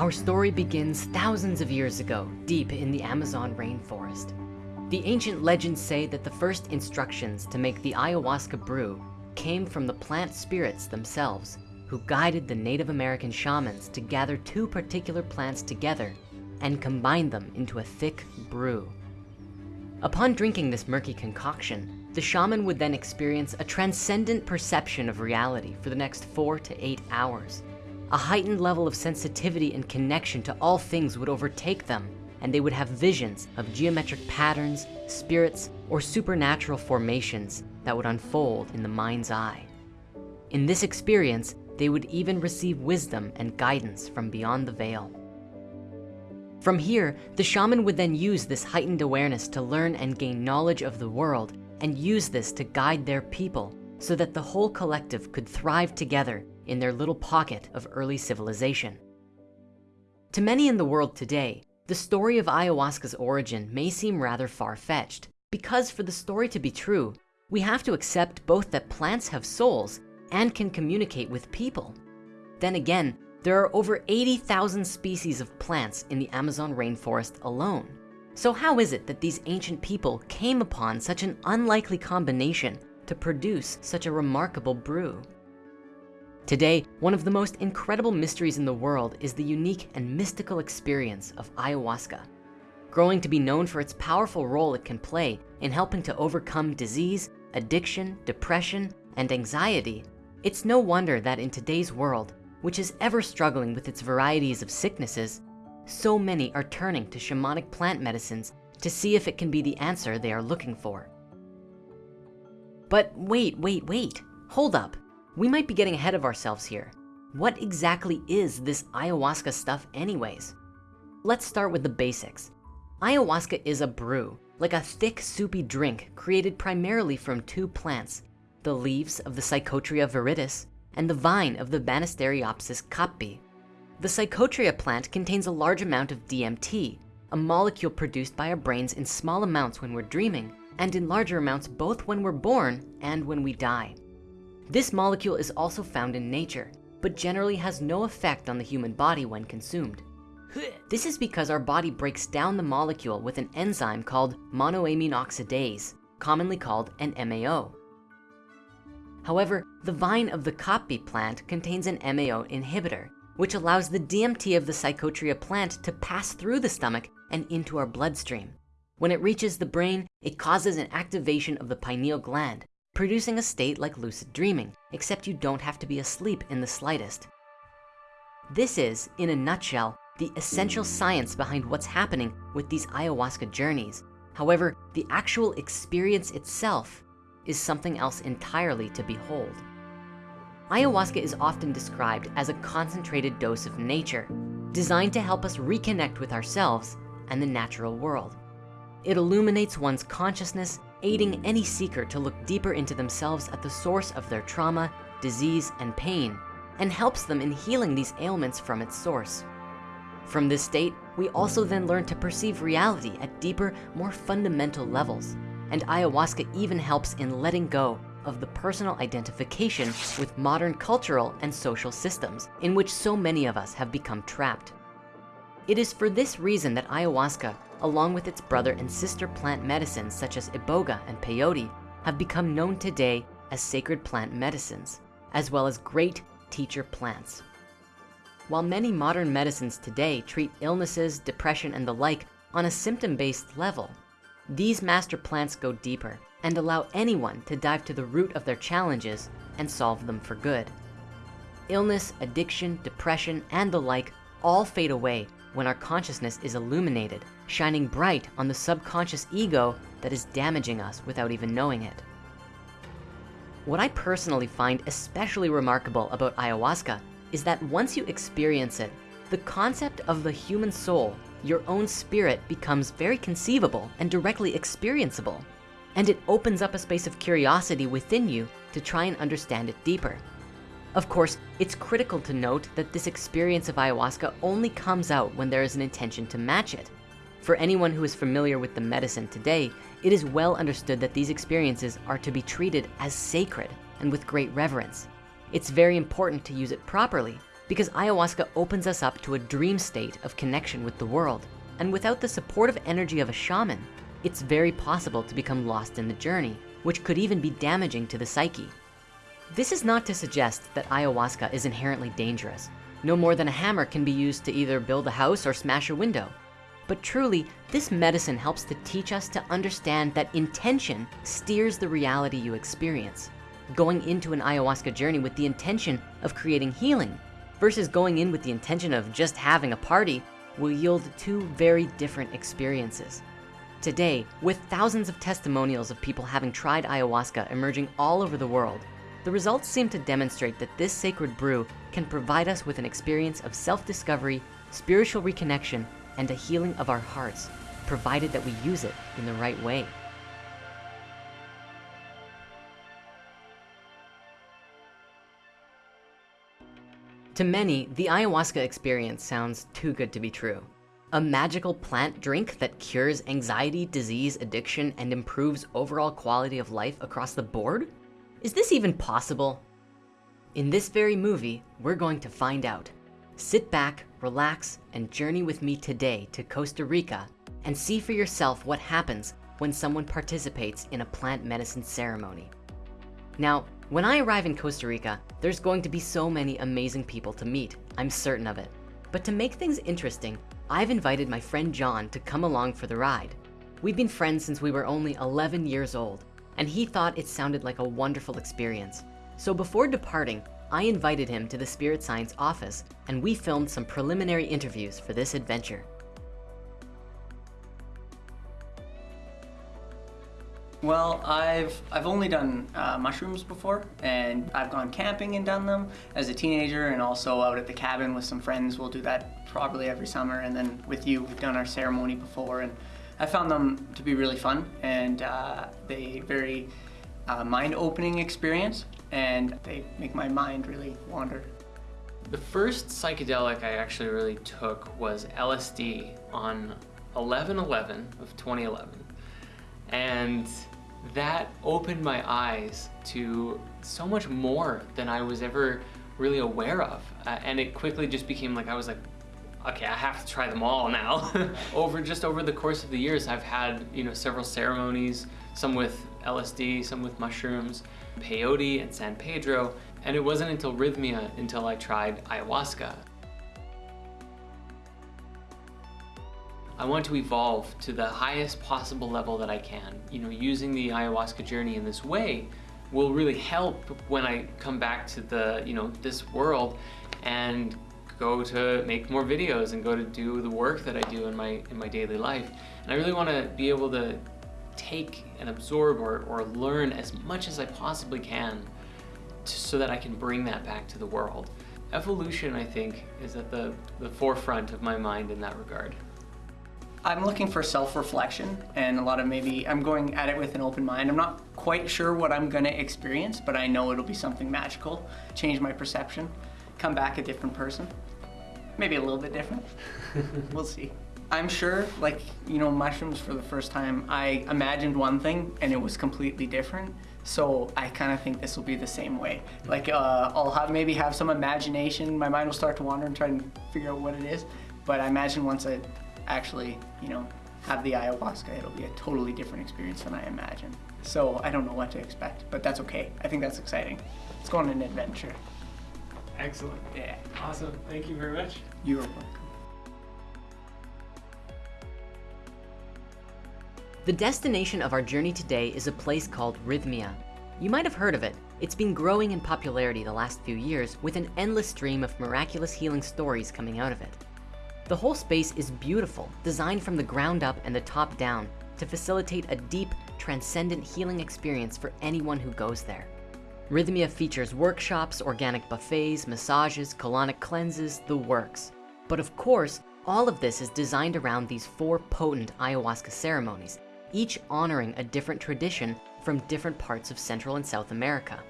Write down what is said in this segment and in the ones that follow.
Our story begins thousands of years ago, deep in the Amazon rainforest. The ancient legends say that the first instructions to make the ayahuasca brew came from the plant spirits themselves, who guided the Native American shamans to gather two particular plants together and combine them into a thick brew. Upon drinking this murky concoction, the shaman would then experience a transcendent perception of reality for the next four to eight hours. A heightened level of sensitivity and connection to all things would overtake them, and they would have visions of geometric patterns, spirits, or supernatural formations that would unfold in the mind's eye. In this experience, they would even receive wisdom and guidance from beyond the veil. From here, the shaman would then use this heightened awareness to learn and gain knowledge of the world and use this to guide their people so that the whole collective could thrive together in their little pocket of early civilization. To many in the world today, the story of ayahuasca's origin may seem rather far-fetched because for the story to be true, we have to accept both that plants have souls and can communicate with people. Then again, there are over 80,000 species of plants in the Amazon rainforest alone. So how is it that these ancient people came upon such an unlikely combination to produce such a remarkable brew? Today, one of the most incredible mysteries in the world is the unique and mystical experience of ayahuasca. Growing to be known for its powerful role it can play in helping to overcome disease, addiction, depression, and anxiety, it's no wonder that in today's world, which is ever struggling with its varieties of sicknesses, so many are turning to shamanic plant medicines to see if it can be the answer they are looking for. But wait, wait, wait, hold up. We might be getting ahead of ourselves here. What exactly is this ayahuasca stuff anyways? Let's start with the basics. Ayahuasca is a brew, like a thick soupy drink created primarily from two plants, the leaves of the Psychotria viridis and the vine of the Banisteriopsis caapi. The Psychotria plant contains a large amount of DMT, a molecule produced by our brains in small amounts when we're dreaming and in larger amounts both when we're born and when we die. This molecule is also found in nature, but generally has no effect on the human body when consumed. This is because our body breaks down the molecule with an enzyme called monoamine oxidase, commonly called an MAO. However, the vine of the caapi plant contains an MAO inhibitor, which allows the DMT of the Psychotria plant to pass through the stomach and into our bloodstream. When it reaches the brain, it causes an activation of the pineal gland, producing a state like lucid dreaming, except you don't have to be asleep in the slightest. This is, in a nutshell, the essential science behind what's happening with these ayahuasca journeys. However, the actual experience itself is something else entirely to behold. Ayahuasca is often described as a concentrated dose of nature, designed to help us reconnect with ourselves and the natural world. It illuminates one's consciousness, aiding any seeker to look deeper into themselves at the source of their trauma, disease, and pain, and helps them in healing these ailments from its source. From this state, we also then learn to perceive reality at deeper, more fundamental levels, and ayahuasca even helps in letting go of the personal identification with modern cultural and social systems in which so many of us have become trapped. It is for this reason that ayahuasca, along with its brother and sister plant medicines such as iboga and peyote, have become known today as sacred plant medicines, as well as great teacher plants. While many modern medicines today treat illnesses, depression, and the like on a symptom-based level, these master plants go deeper and allow anyone to dive to the root of their challenges and solve them for good. Illness, addiction, depression, and the like all fade away when our consciousness is illuminated, shining bright on the subconscious ego that is damaging us without even knowing it. What I personally find especially remarkable about ayahuasca is that once you experience it, the concept of the human soul your own spirit becomes very conceivable and directly experienceable. And it opens up a space of curiosity within you to try and understand it deeper. Of course, it's critical to note that this experience of ayahuasca only comes out when there is an intention to match it. For anyone who is familiar with the medicine today, it is well understood that these experiences are to be treated as sacred and with great reverence. It's very important to use it properly because ayahuasca opens us up to a dream state of connection with the world. And without the supportive energy of a shaman, it's very possible to become lost in the journey, which could even be damaging to the psyche. This is not to suggest that ayahuasca is inherently dangerous. No more than a hammer can be used to either build a house or smash a window. But truly, this medicine helps to teach us to understand that intention steers the reality you experience. Going into an ayahuasca journey with the intention of creating healing versus going in with the intention of just having a party will yield two very different experiences. Today, with thousands of testimonials of people having tried ayahuasca emerging all over the world, the results seem to demonstrate that this sacred brew can provide us with an experience of self-discovery, spiritual reconnection, and a healing of our hearts, provided that we use it in the right way. To many, the ayahuasca experience sounds too good to be true. A magical plant drink that cures anxiety, disease, addiction, and improves overall quality of life across the board? Is this even possible? In this very movie, we're going to find out. Sit back, relax, and journey with me today to Costa Rica and see for yourself what happens when someone participates in a plant medicine ceremony. Now, when I arrive in Costa Rica, there's going to be so many amazing people to meet, I'm certain of it. But to make things interesting, I've invited my friend John to come along for the ride. We've been friends since we were only 11 years old, and he thought it sounded like a wonderful experience. So before departing, I invited him to the Spirit Science office and we filmed some preliminary interviews for this adventure. Well, I've I've only done uh, mushrooms before, and I've gone camping and done them as a teenager, and also out at the cabin with some friends. We'll do that probably every summer, and then with you, we've done our ceremony before, and I found them to be really fun, and uh, they very uh, mind-opening experience, and they make my mind really wander. The first psychedelic I actually really took was LSD on 11-11 of 2011. And that opened my eyes to so much more than I was ever really aware of. Uh, and it quickly just became like, I was like, okay, I have to try them all now. over just over the course of the years, I've had, you know, several ceremonies, some with LSD, some with mushrooms, peyote and San Pedro. And it wasn't until Rythmia until I tried ayahuasca. I want to evolve to the highest possible level that I can. You know, using the ayahuasca journey in this way will really help when I come back to the, you know, this world and go to make more videos and go to do the work that I do in my in my daily life. And I really want to be able to take and absorb or, or learn as much as I possibly can to, so that I can bring that back to the world. Evolution, I think, is at the, the forefront of my mind in that regard. I'm looking for self-reflection and a lot of maybe, I'm going at it with an open mind. I'm not quite sure what I'm gonna experience, but I know it'll be something magical, change my perception, come back a different person. Maybe a little bit different, we'll see. I'm sure, like, you know, mushrooms for the first time, I imagined one thing and it was completely different. So I kind of think this will be the same way. Like, uh, I'll have maybe have some imagination, my mind will start to wander and try and figure out what it is. But I imagine once I actually, you know, have the ayahuasca, it'll be a totally different experience than I imagined. So I don't know what to expect, but that's okay. I think that's exciting. Let's go on an adventure. Excellent. Yeah. Awesome. Thank you very much. You're welcome. The destination of our journey today is a place called Rythmia. You might have heard of it. It's been growing in popularity the last few years with an endless stream of miraculous healing stories coming out of it. The whole space is beautiful, designed from the ground up and the top down to facilitate a deep, transcendent healing experience for anyone who goes there. Rythmia features workshops, organic buffets, massages, colonic cleanses, the works. But of course, all of this is designed around these four potent ayahuasca ceremonies, each honoring a different tradition from different parts of Central and South America.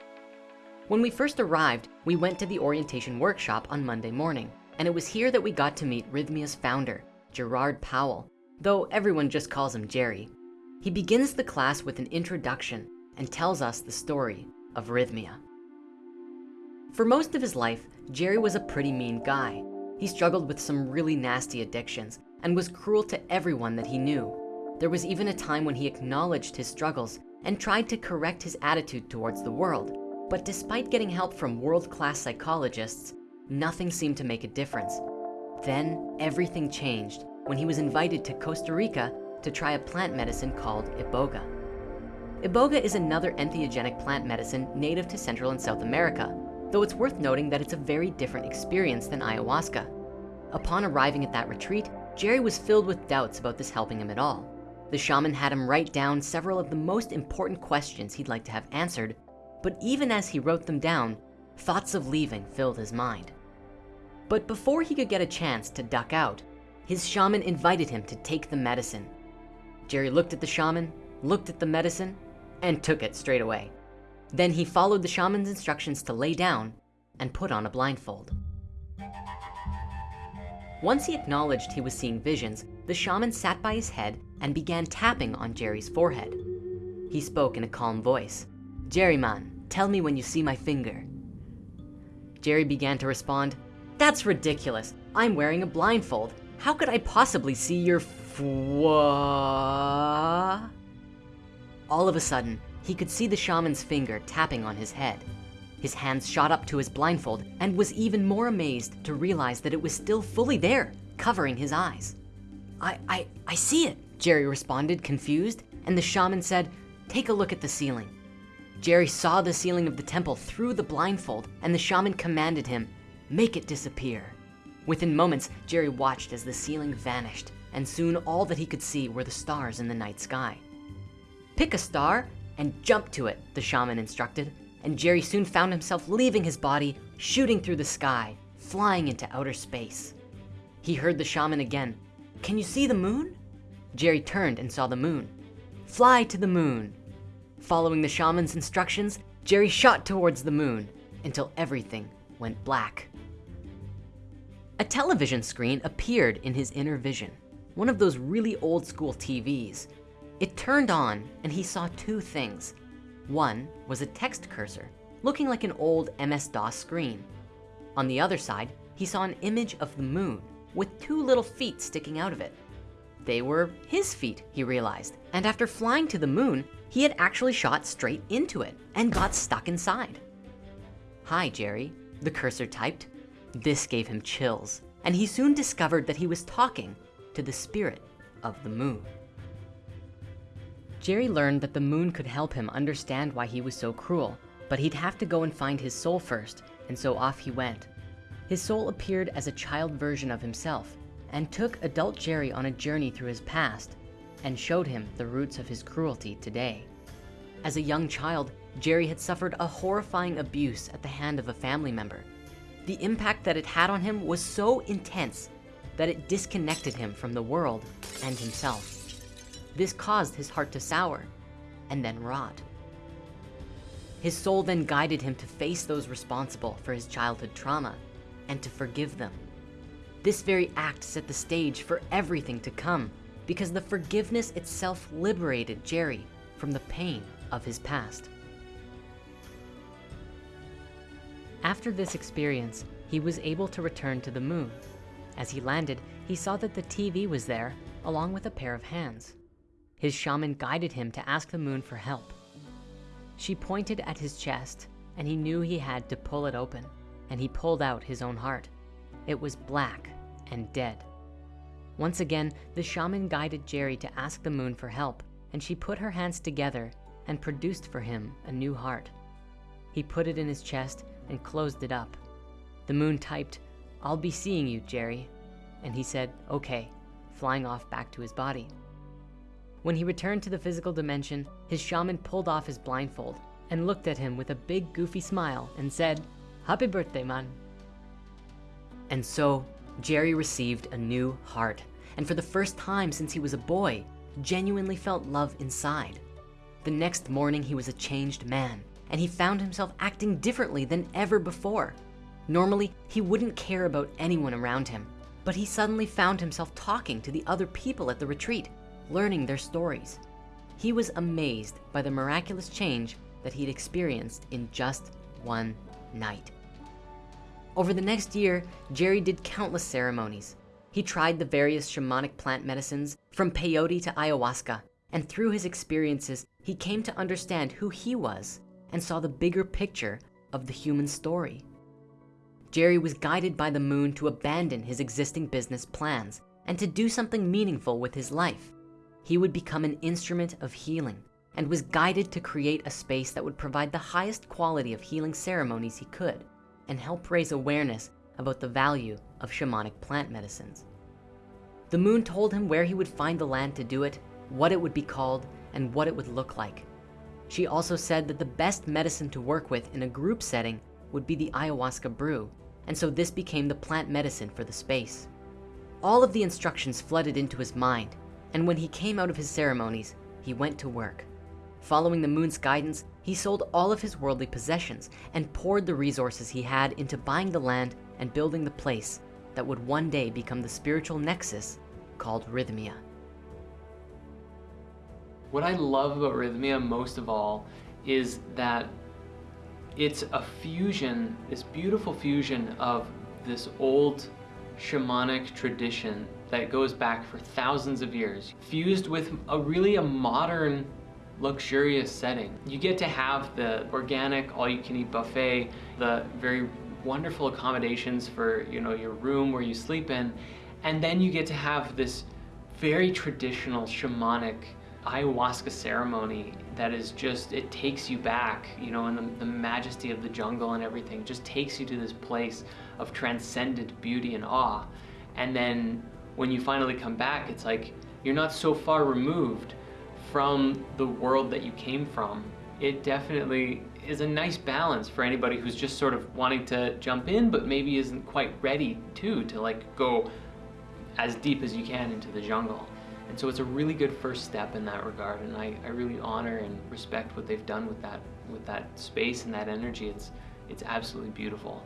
When we first arrived, we went to the orientation workshop on Monday morning. And it was here that we got to meet Rythmia's founder, Gerard Powell, though everyone just calls him Jerry. He begins the class with an introduction and tells us the story of Rythmia. For most of his life, Jerry was a pretty mean guy. He struggled with some really nasty addictions and was cruel to everyone that he knew. There was even a time when he acknowledged his struggles and tried to correct his attitude towards the world. But despite getting help from world-class psychologists, nothing seemed to make a difference. Then everything changed when he was invited to Costa Rica to try a plant medicine called Iboga. Iboga is another entheogenic plant medicine native to Central and South America, though it's worth noting that it's a very different experience than ayahuasca. Upon arriving at that retreat, Jerry was filled with doubts about this helping him at all. The shaman had him write down several of the most important questions he'd like to have answered, but even as he wrote them down, thoughts of leaving filled his mind. But before he could get a chance to duck out, his shaman invited him to take the medicine. Jerry looked at the shaman, looked at the medicine, and took it straight away. Then he followed the shaman's instructions to lay down and put on a blindfold. Once he acknowledged he was seeing visions, the shaman sat by his head and began tapping on Jerry's forehead. He spoke in a calm voice. Jerry man, tell me when you see my finger. Jerry began to respond, that's ridiculous. I'm wearing a blindfold. How could I possibly see your fwa? All of a sudden, he could see the shaman's finger tapping on his head. His hands shot up to his blindfold and was even more amazed to realize that it was still fully there, covering his eyes. I, I, I see it, Jerry responded, confused, and the shaman said, take a look at the ceiling. Jerry saw the ceiling of the temple through the blindfold and the shaman commanded him, make it disappear. Within moments, Jerry watched as the ceiling vanished and soon all that he could see were the stars in the night sky. Pick a star and jump to it, the shaman instructed, and Jerry soon found himself leaving his body, shooting through the sky, flying into outer space. He heard the shaman again. Can you see the moon? Jerry turned and saw the moon. Fly to the moon. Following the shaman's instructions, Jerry shot towards the moon until everything went black. A television screen appeared in his inner vision, one of those really old school TVs. It turned on and he saw two things. One was a text cursor, looking like an old MS-DOS screen. On the other side, he saw an image of the moon with two little feet sticking out of it. They were his feet, he realized. And after flying to the moon, he had actually shot straight into it and got stuck inside. Hi, Jerry, the cursor typed. This gave him chills, and he soon discovered that he was talking to the spirit of the moon. Jerry learned that the moon could help him understand why he was so cruel, but he'd have to go and find his soul first, and so off he went. His soul appeared as a child version of himself and took adult Jerry on a journey through his past and showed him the roots of his cruelty today. As a young child, Jerry had suffered a horrifying abuse at the hand of a family member. The impact that it had on him was so intense that it disconnected him from the world and himself. This caused his heart to sour and then rot. His soul then guided him to face those responsible for his childhood trauma and to forgive them. This very act set the stage for everything to come because the forgiveness itself liberated Jerry from the pain of his past. After this experience, he was able to return to the moon. As he landed, he saw that the TV was there along with a pair of hands. His shaman guided him to ask the moon for help. She pointed at his chest and he knew he had to pull it open and he pulled out his own heart. It was black and dead. Once again, the shaman guided Jerry to ask the moon for help and she put her hands together and produced for him a new heart. He put it in his chest and closed it up. The moon typed, I'll be seeing you, Jerry. And he said, okay, flying off back to his body. When he returned to the physical dimension, his shaman pulled off his blindfold and looked at him with a big goofy smile and said, happy birthday, man. And so Jerry received a new heart. And for the first time since he was a boy, genuinely felt love inside. The next morning, he was a changed man and he found himself acting differently than ever before. Normally, he wouldn't care about anyone around him, but he suddenly found himself talking to the other people at the retreat learning their stories. He was amazed by the miraculous change that he'd experienced in just one night. Over the next year, Jerry did countless ceremonies. He tried the various shamanic plant medicines from peyote to ayahuasca, and through his experiences, he came to understand who he was and saw the bigger picture of the human story. Jerry was guided by the moon to abandon his existing business plans and to do something meaningful with his life. He would become an instrument of healing and was guided to create a space that would provide the highest quality of healing ceremonies he could and help raise awareness about the value of shamanic plant medicines. The moon told him where he would find the land to do it, what it would be called, and what it would look like. She also said that the best medicine to work with in a group setting would be the ayahuasca brew, and so this became the plant medicine for the space. All of the instructions flooded into his mind, and when he came out of his ceremonies, he went to work. Following the moon's guidance, he sold all of his worldly possessions and poured the resources he had into buying the land and building the place that would one day become the spiritual nexus called Rythmia. What I love about Rythmia most of all is that it's a fusion, this beautiful fusion of this old shamanic tradition that goes back for thousands of years, fused with a really a modern luxurious setting. You get to have the organic all-you-can-eat buffet, the very wonderful accommodations for you know your room where you sleep in, and then you get to have this very traditional shamanic ayahuasca ceremony that is just, it takes you back, you know, and the, the majesty of the jungle and everything just takes you to this place of transcendent beauty and awe. And then when you finally come back, it's like you're not so far removed from the world that you came from. It definitely is a nice balance for anybody who's just sort of wanting to jump in, but maybe isn't quite ready to, to like go as deep as you can into the jungle. And so it's a really good first step in that regard. And I, I really honor and respect what they've done with that, with that space and that energy. It's, it's absolutely beautiful.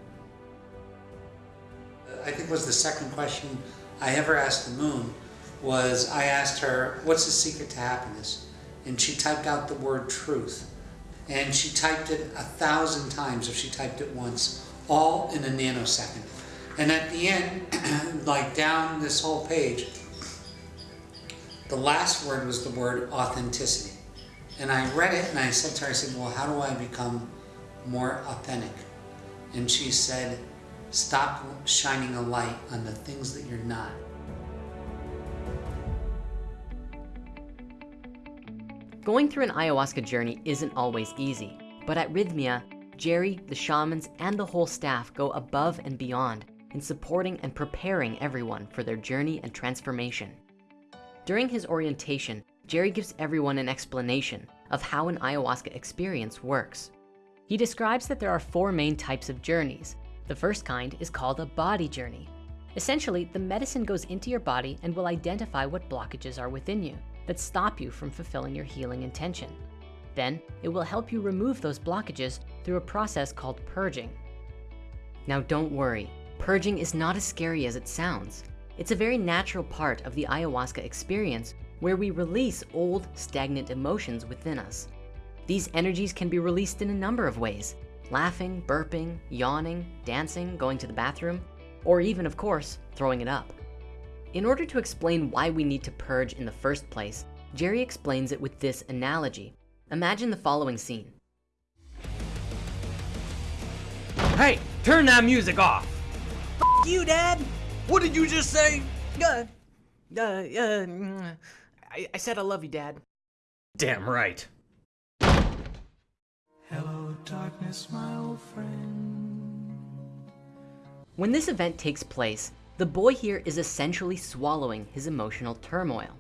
I think was the second question I ever asked the moon was I asked her, what's the secret to happiness? And she typed out the word truth. And she typed it a thousand times if she typed it once, all in a nanosecond. And at the end, like down this whole page, the last word was the word authenticity. And I read it and I said to her, I said, well, how do I become more authentic? And she said, stop shining a light on the things that you're not. Going through an ayahuasca journey isn't always easy, but at Rythmia, Jerry, the shamans, and the whole staff go above and beyond in supporting and preparing everyone for their journey and transformation. During his orientation, Jerry gives everyone an explanation of how an ayahuasca experience works. He describes that there are four main types of journeys. The first kind is called a body journey. Essentially, the medicine goes into your body and will identify what blockages are within you that stop you from fulfilling your healing intention. Then it will help you remove those blockages through a process called purging. Now don't worry, purging is not as scary as it sounds. It's a very natural part of the ayahuasca experience where we release old, stagnant emotions within us. These energies can be released in a number of ways, laughing, burping, yawning, dancing, going to the bathroom, or even, of course, throwing it up. In order to explain why we need to purge in the first place, Jerry explains it with this analogy. Imagine the following scene. Hey, turn that music off! F you, Dad! What did you just say? Uh, uh, uh, I, I said I love you, Dad. Damn right. Hello, darkness, my old friend. When this event takes place, the boy here is essentially swallowing his emotional turmoil.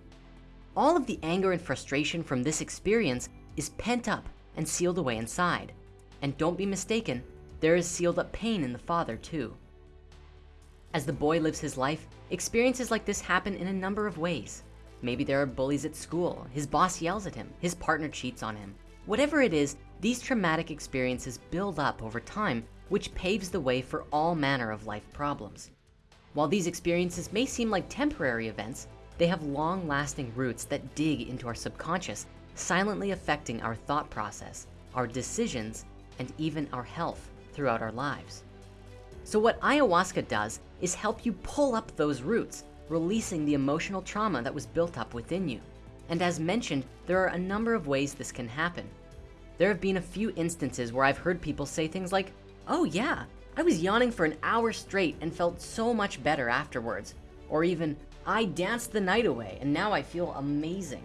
All of the anger and frustration from this experience is pent up and sealed away inside. And don't be mistaken, there is sealed up pain in the father too. As the boy lives his life, experiences like this happen in a number of ways. Maybe there are bullies at school, his boss yells at him, his partner cheats on him. Whatever it is, these traumatic experiences build up over time, which paves the way for all manner of life problems. While these experiences may seem like temporary events, they have long lasting roots that dig into our subconscious, silently affecting our thought process, our decisions, and even our health throughout our lives. So what ayahuasca does is help you pull up those roots, releasing the emotional trauma that was built up within you. And as mentioned, there are a number of ways this can happen. There have been a few instances where I've heard people say things like, oh yeah, I was yawning for an hour straight and felt so much better afterwards. Or even, I danced the night away and now I feel amazing.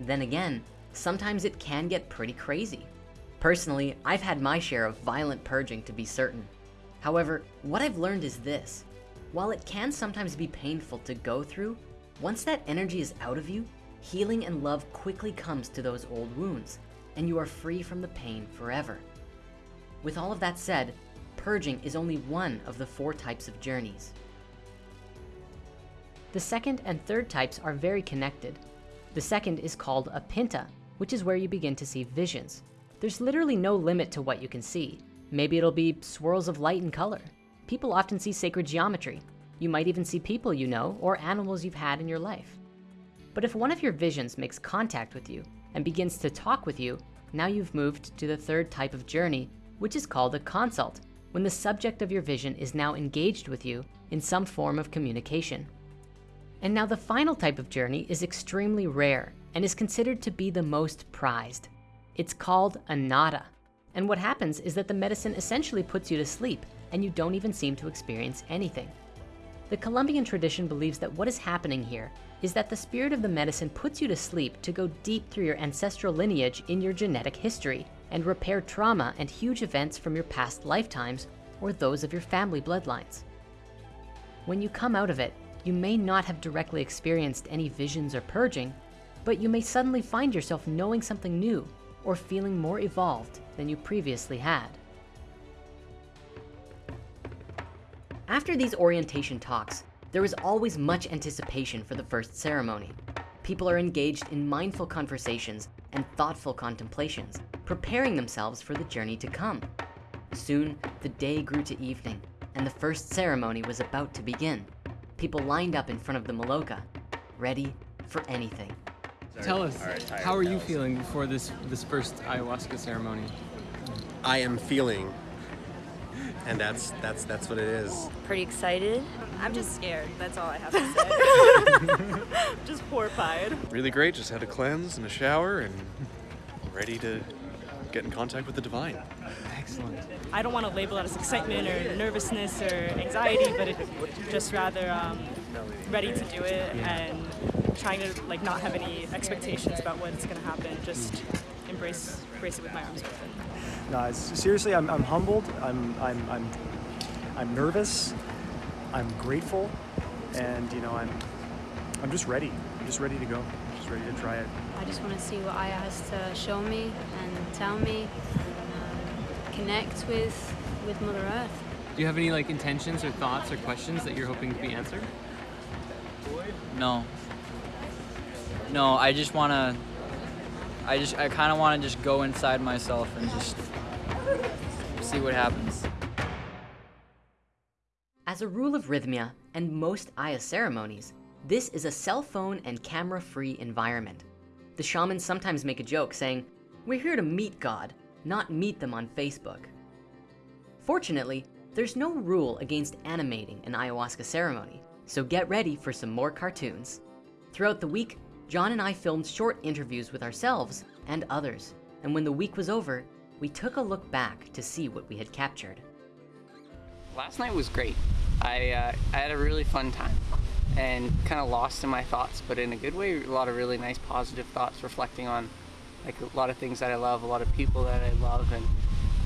Then again, sometimes it can get pretty crazy. Personally, I've had my share of violent purging to be certain. However, what I've learned is this. While it can sometimes be painful to go through, once that energy is out of you, healing and love quickly comes to those old wounds, and you are free from the pain forever. With all of that said, purging is only one of the four types of journeys. The second and third types are very connected. The second is called a pinta, which is where you begin to see visions. There's literally no limit to what you can see. Maybe it'll be swirls of light and color. People often see sacred geometry. You might even see people you know or animals you've had in your life. But if one of your visions makes contact with you and begins to talk with you, now you've moved to the third type of journey, which is called a consult, when the subject of your vision is now engaged with you in some form of communication. And now the final type of journey is extremely rare and is considered to be the most prized. It's called a nada. And what happens is that the medicine essentially puts you to sleep and you don't even seem to experience anything. The Colombian tradition believes that what is happening here is that the spirit of the medicine puts you to sleep to go deep through your ancestral lineage in your genetic history and repair trauma and huge events from your past lifetimes or those of your family bloodlines. When you come out of it, you may not have directly experienced any visions or purging, but you may suddenly find yourself knowing something new or feeling more evolved than you previously had. After these orientation talks, there is always much anticipation for the first ceremony. People are engaged in mindful conversations and thoughtful contemplations, preparing themselves for the journey to come. Soon, the day grew to evening, and the first ceremony was about to begin. People lined up in front of the Maloka, ready for anything. Tell us, how are you feeling before this, this first ayahuasca ceremony? I am feeling, and that's that's that's what it is. Pretty excited. I'm just scared. That's all I have to say. just horrified. Really great. Just had a cleanse and a shower and ready to get in contact with the divine. Excellent. I don't want to label it as excitement or nervousness or anxiety, but it, just rather um, ready to do it and trying to like not have any expectations about what's going to happen. Just embrace embrace it with my arms open. No, it's, seriously, I'm, I'm humbled. I'm, I'm, I'm, I'm nervous. I'm grateful, and you know, I'm, I'm just ready. I'm just ready to go. Just ready to try it. I just want to see what Aya has to show me and tell me, and um, connect with with Mother Earth. Do you have any like intentions or thoughts or questions that you're hoping to be answered? No. No, I just want to. I just, I kind of want to just go inside myself and just see what happens. As a rule of Rythmia and most Aya ceremonies, this is a cell phone and camera-free environment. The shamans sometimes make a joke saying, we're here to meet God, not meet them on Facebook. Fortunately, there's no rule against animating an ayahuasca ceremony, so get ready for some more cartoons. Throughout the week, John and I filmed short interviews with ourselves and others. And when the week was over, we took a look back to see what we had captured. Last night was great. I, uh, I had a really fun time and kind of lost in my thoughts, but in a good way, a lot of really nice positive thoughts reflecting on like a lot of things that I love, a lot of people that I love. And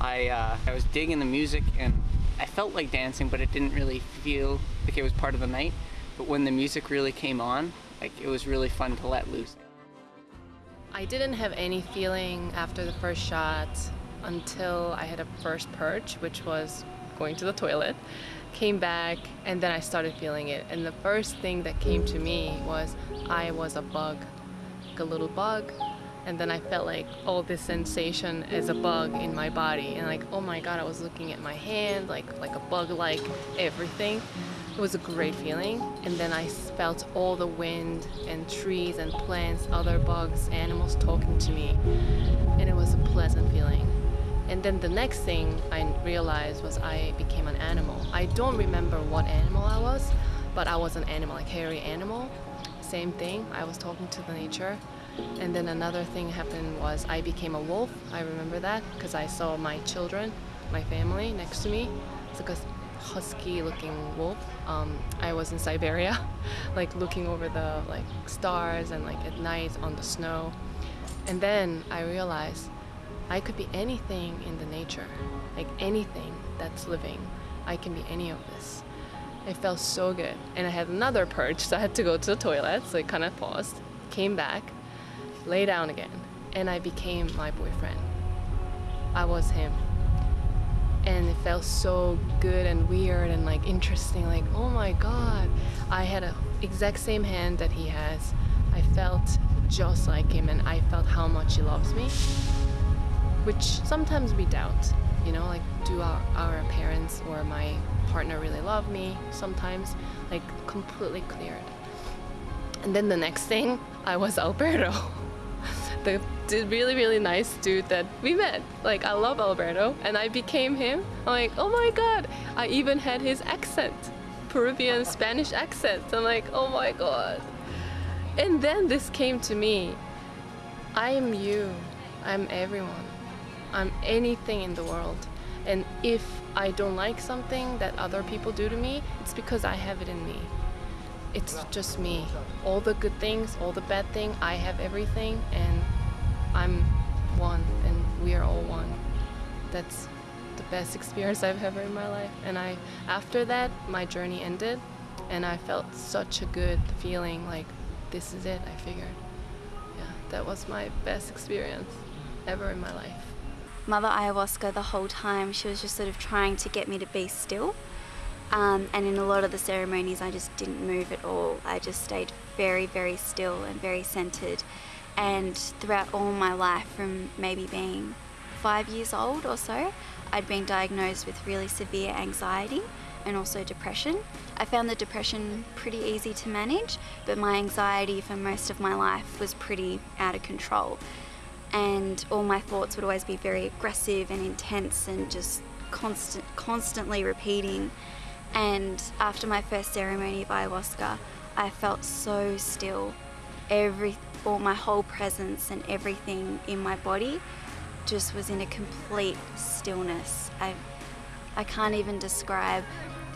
I, uh, I was digging the music and I felt like dancing, but it didn't really feel like it was part of the night. But when the music really came on, like it was really fun to let loose. I didn't have any feeling after the first shot until I had a first purge, which was going to the toilet. Came back and then I started feeling it. And the first thing that came to me was I was a bug, like a little bug. And then I felt like all this sensation as a bug in my body. And like, oh my God, I was looking at my hand, like, like a bug-like everything. It was a great feeling. And then I felt all the wind and trees and plants, other bugs, animals talking to me. And it was a pleasant feeling. And then the next thing I realized was I became an animal. I don't remember what animal I was, but I was an animal, like hairy animal. Same thing, I was talking to the nature. And then another thing happened was I became a wolf. I remember that because I saw my children, my family next to me. It's a husky looking wolf. Um, I was in Siberia, like looking over the like stars and like at night on the snow. And then I realized I could be anything in the nature, like anything that's living. I can be any of this. It felt so good. And I had another purge, so I had to go to the toilet, so it kind of paused, came back, lay down again, and I became my boyfriend. I was him. And it felt so good and weird and like interesting, like, oh my god. I had a exact same hand that he has. I felt just like him and I felt how much he loves me. Which sometimes we doubt, you know, like do our, our parents or my partner really love me? Sometimes, like completely cleared. And then the next thing, I was Alberto. the really, really nice dude that we met. Like, I love Alberto, and I became him. I'm like, oh my god, I even had his accent Peruvian Spanish accent. I'm like, oh my god. And then this came to me I am you, I'm everyone, I'm anything in the world. And if I don't like something that other people do to me, it's because I have it in me. It's just me. All the good things, all the bad things, I have everything, and I'm one, and we are all one. That's the best experience I've ever in my life. And I, after that, my journey ended, and I felt such a good feeling like this is it, I figured. Yeah, that was my best experience ever in my life. Mother Ayahuasca, the whole time, she was just sort of trying to get me to be still. Um, and in a lot of the ceremonies, I just didn't move at all. I just stayed very, very still and very centered. And throughout all my life, from maybe being five years old or so, I'd been diagnosed with really severe anxiety and also depression. I found the depression pretty easy to manage, but my anxiety for most of my life was pretty out of control. And all my thoughts would always be very aggressive and intense and just constant, constantly repeating. And after my first ceremony of ayahuasca, I felt so still. Every, all my whole presence and everything in my body just was in a complete stillness. I, I can't even describe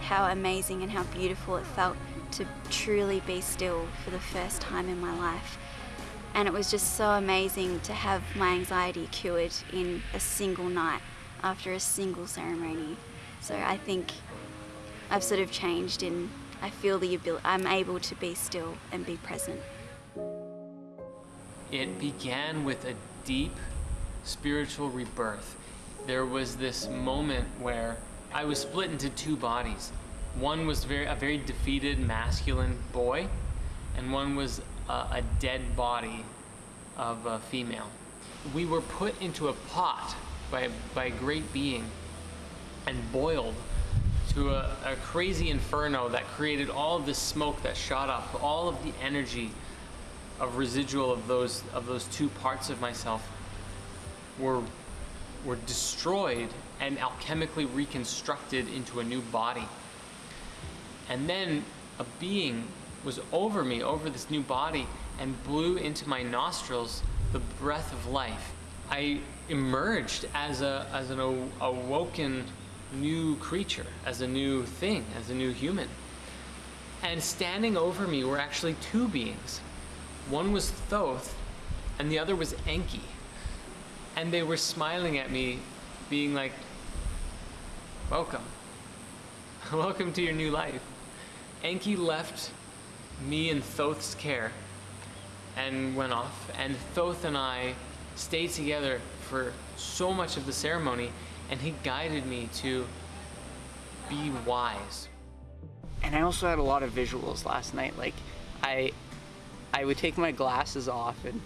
how amazing and how beautiful it felt to truly be still for the first time in my life. And it was just so amazing to have my anxiety cured in a single night after a single ceremony. So I think I've sort of changed in I feel the ability, I'm able to be still and be present. It began with a deep spiritual rebirth. There was this moment where I was split into two bodies. One was very a very defeated masculine boy, and one was a, a dead body of a female. We were put into a pot by, by a great being and boiled to a, a crazy inferno that created all of this smoke that shot up, all of the energy of residual of those of those two parts of myself were were destroyed and alchemically reconstructed into a new body. And then a being was over me, over this new body, and blew into my nostrils the breath of life. I emerged as a as an awoken new creature, as a new thing, as a new human. And standing over me were actually two beings. One was Thoth, and the other was Enki. And they were smiling at me, being like, Welcome. Welcome to your new life. Enki left me in Thoth's care and went off. And Thoth and I stayed together for so much of the ceremony, and he guided me to be wise. And I also had a lot of visuals last night. Like, I, I would take my glasses off and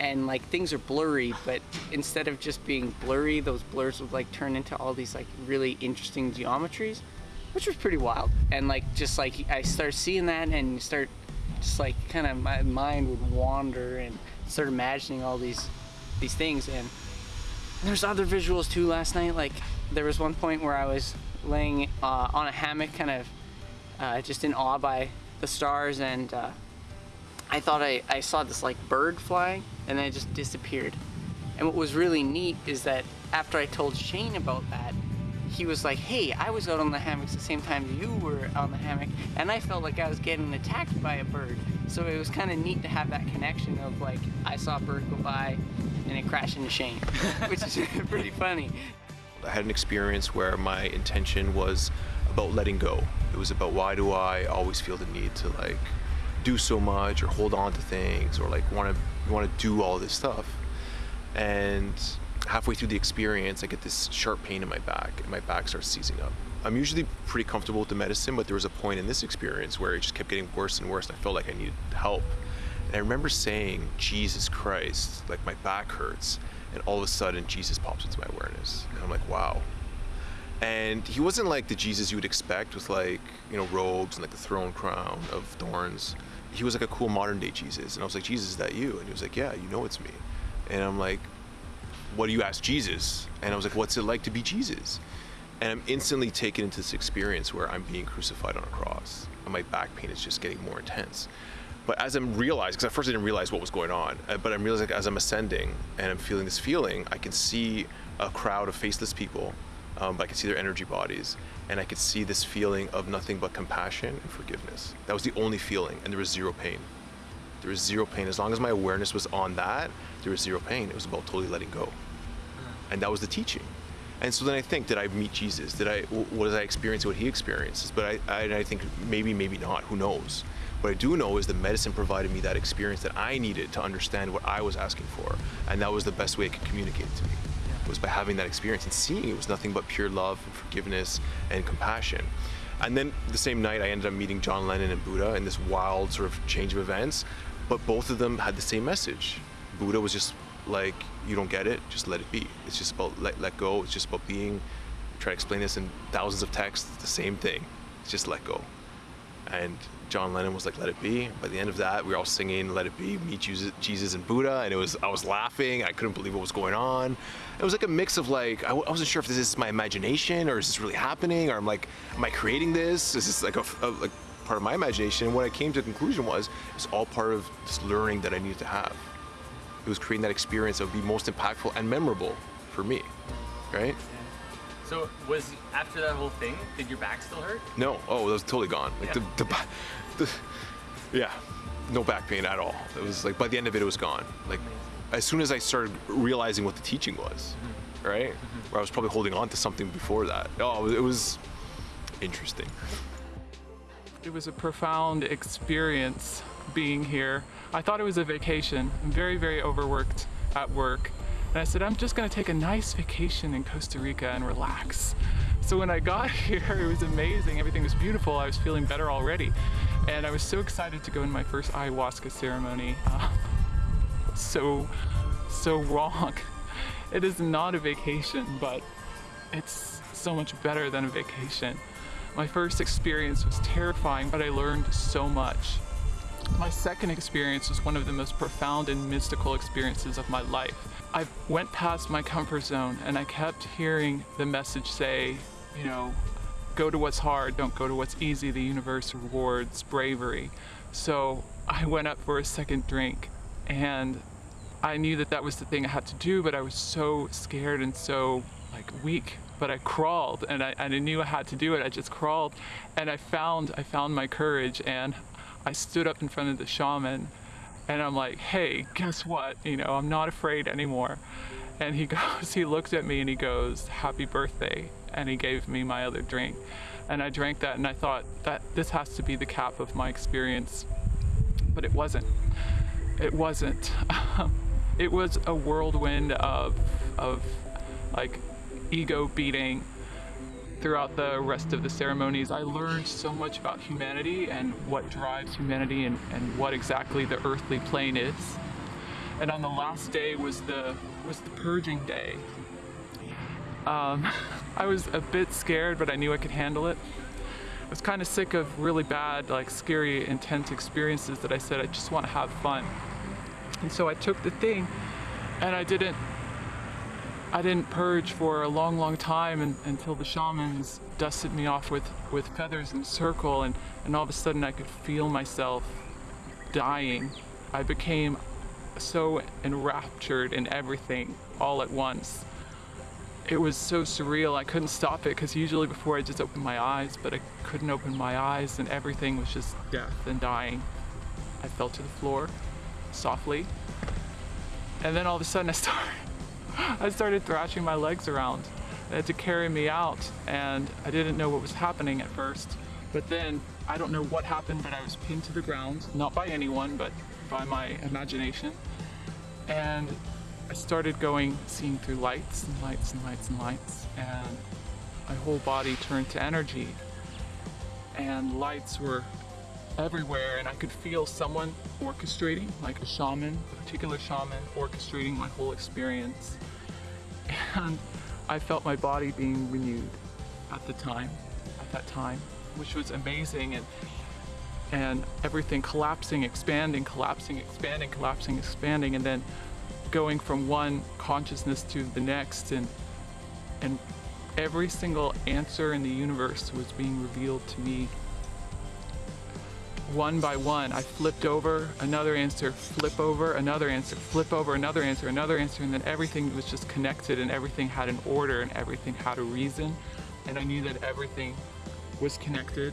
and like things are blurry but instead of just being blurry those blurs would like turn into all these like really interesting geometries which was pretty wild and like just like i start seeing that and start just like kind of my mind would wander and start imagining all these these things and There's other visuals too last night. Like there was one point where I was laying uh, on a hammock, kind of uh, just in awe by the stars, and uh, I thought I, I saw this like bird flying, and then it just disappeared. And what was really neat is that after I told Shane about that, he was like, hey, I was out on the hammocks the same time you were on the hammock, and I felt like I was getting attacked by a bird. So it was kind of neat to have that connection of like, I saw a bird go by and it crashed into Shane, which is pretty funny. I had an experience where my intention was about letting go. It was about why do I always feel the need to like do so much or hold on to things or like want to want to do all this stuff. And halfway through the experience, I get this sharp pain in my back and my back starts seizing up. I'm usually pretty comfortable with the medicine, but there was a point in this experience where it just kept getting worse and worse and I felt like I needed help. And I remember saying, Jesus Christ, like my back hurts. And all of a sudden, Jesus pops into my awareness. And I'm like, wow. And he wasn't like the Jesus you would expect with like, you know, robes and like the throne crown of thorns. He was like a cool modern day Jesus. And I was like, Jesus, is that you? And he was like, yeah, you know it's me. And I'm like, what do you ask Jesus? And I was like, what's it like to be Jesus? And I'm instantly taken into this experience where I'm being crucified on a cross. And my back pain is just getting more intense. But as I'm realizing, because at first I didn't realize what was going on, uh, but I'm realizing as I'm ascending and I'm feeling this feeling, I can see a crowd of faceless people, um, but I can see their energy bodies, and I could see this feeling of nothing but compassion and forgiveness. That was the only feeling, and there was zero pain. There was zero pain. As long as my awareness was on that, there was zero pain. It was about totally letting go. Mm. And that was the teaching. And so then I think, did I meet Jesus? Did I, what did I experience what he experiences? But I, I, I think maybe, maybe not, who knows? What I do know is the medicine provided me that experience that I needed to understand what I was asking for. And that was the best way it could communicate to me, was by having that experience and seeing it was nothing but pure love and forgiveness and compassion. And then the same night, I ended up meeting John Lennon and Buddha in this wild sort of change of events. But both of them had the same message. Buddha was just like, you don't get it, just let it be. It's just about let, let go. It's just about being, try to explain this in thousands of texts, the same thing. It's just let go. And John Lennon was like, let it be. By the end of that, we were all singing, let it be, meet Jesus, and Buddha. And it was, I was laughing. I couldn't believe what was going on. It was like a mix of like, I, I wasn't sure if this is my imagination or is this really happening? Or I'm like, am I creating this? Is this like a, a like part of my imagination? And what I came to the conclusion was, it's all part of this learning that I needed to have. It was creating that experience that would be most impactful and memorable for me, right? So was after that whole thing, did your back still hurt? No, oh, that was totally gone. Like Yeah. the, the, the, yeah, no back pain at all. It was like by the end of it, it was gone. Like as soon as I started realizing what the teaching was, mm-hmm. right? Mm-hmm. Where I was probably holding on to something before that. Oh, it was interesting. It was a profound experience being here. I thought it was a vacation. I'm very, very overworked at work. And I said, I'm just gonna take a nice vacation in Costa Rica and relax. So when I got here, it was amazing. Everything was beautiful. I was feeling better already. And I was so excited to go in my first ayahuasca ceremony. Uh, so, so wrong. It is not a vacation, but it's so much better than a vacation. My first experience was terrifying, but I learned so much. My second experience was one of the most profound and mystical experiences of my life. I went past my comfort zone and I kept hearing the message say, you know, go to what's hard, don't go to what's easy. The universe rewards bravery. So I went up for a second drink and I knew that that was the thing I had to do, but I was so scared and so like weak. But I crawled and I, and I knew I had to do it. I just crawled and I found I found my courage and I stood up in front of the shaman and I'm like, hey, guess what? You know, I'm not afraid anymore. And he goes, he looked at me and he goes, happy birthday. And he gave me my other drink. And I drank that and I thought that this has to be the cap of my experience. But it wasn't. It wasn't. it was a whirlwind of, of like ego beating, throughout the rest of the ceremonies, I learned so much about humanity and what drives humanity and, and what exactly the earthly plane is. And on the last day was the was the purging day. Um, I was a bit scared, but I knew I could handle it. I was kind of sick of really bad, like scary, intense experiences that I said I just want to have fun. And so I took the thing, and I didn't I didn't purge for a long, long time and, until the shamans dusted me off with, with feathers in a circle, and, and all of a sudden I could feel myself dying. I became so enraptured in everything all at once. It was so surreal, I couldn't stop it because usually before I just opened my eyes, but I couldn't open my eyes and everything was just death and dying. I fell to the floor softly, and then all of a sudden I started, I started thrashing my legs around. They had to carry me out and I didn't know what was happening at first. But then I don't know what happened, but I was pinned to the ground, not by anyone, but by my imagination. And I started going, seeing through lights and lights and lights and lights, and my whole body turned to energy. And lights were everywhere, and I could feel someone orchestrating, like a shaman, a particular shaman, orchestrating my whole experience. And I felt my body being renewed at the time, at that time, which was amazing. And and everything collapsing, expanding, collapsing, expanding, collapsing, expanding, and then going from one consciousness to the next and and every single answer in the universe was being revealed to me one by one. I flipped over another answer, flip over another answer, flip over another answer, another answer, and then everything was just connected and everything had an order and everything had a reason. And I knew that everything was connected.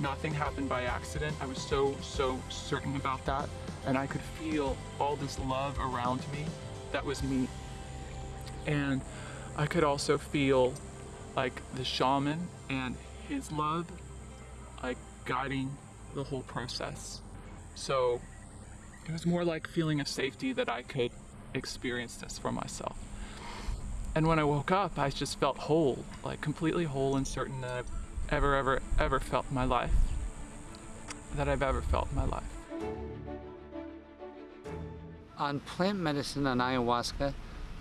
Nothing happened by accident. I was so, so certain about that. And I could feel all this love around me. That was me. And I could also feel like the shaman and his love, like guiding the whole process. So it was more like feeling of safety that I could experience this for myself. And when I woke up, I just felt whole, like completely whole and certain that I've ever, ever, ever felt in my life. That I've ever felt in my life. On plant medicine on ayahuasca,